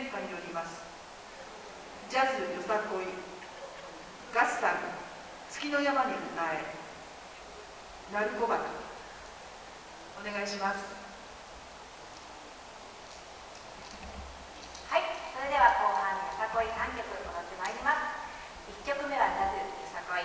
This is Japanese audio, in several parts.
演歌によります。ジャズよさこい。ガッサン。月の山に歌え。鳴子バお願いします。はい。それでは後半よさこい3曲踊ってまいります。1曲目はジャズよさこい、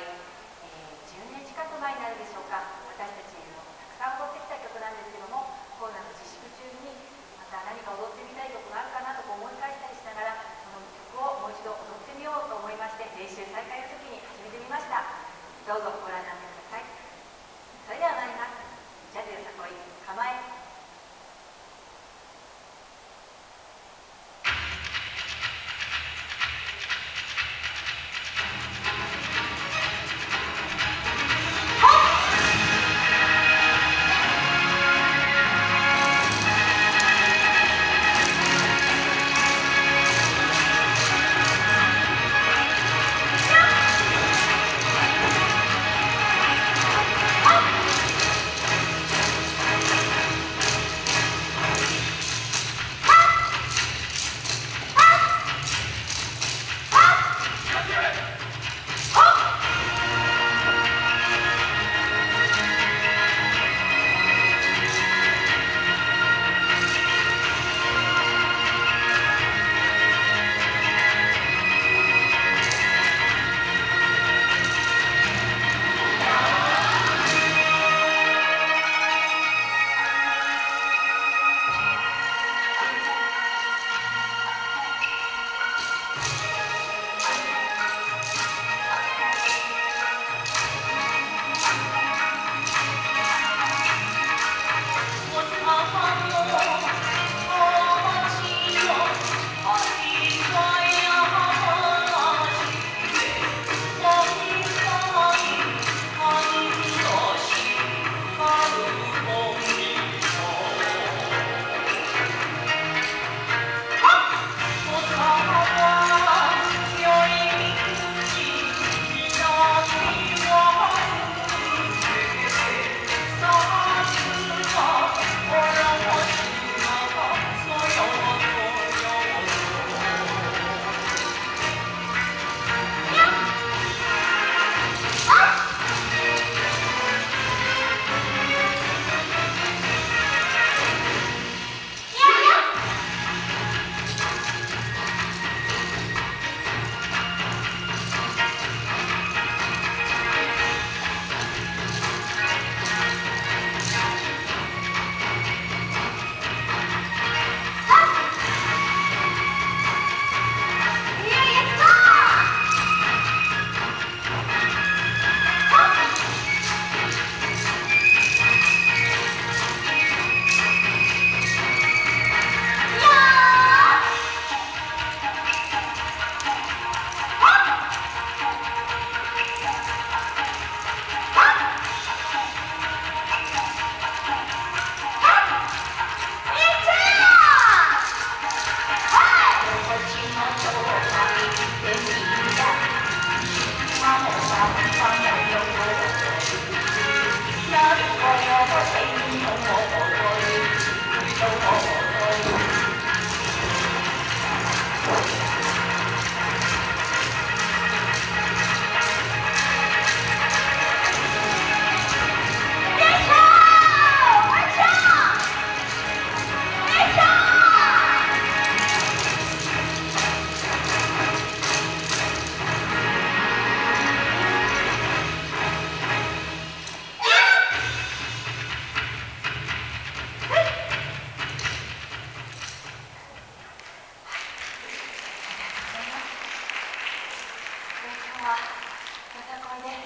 様またこれで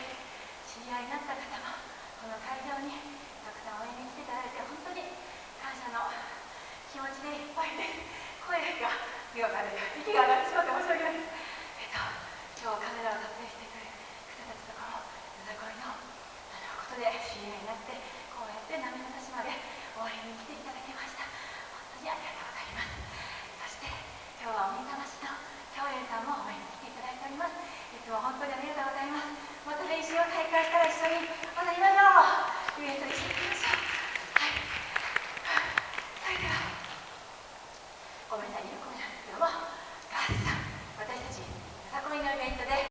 知り合いになった方もこの会場にたくさん応援に来ていただいて本当に感謝の気持ちでいっぱいです。声が目が枯れ息が上がってしまって申し訳ないです。えっと今日カメラを撮影してくれる方たちとこの歌のことで知り合いになってこうやって涙なしまで応援に来ていただきました本当にありがとうございます。そして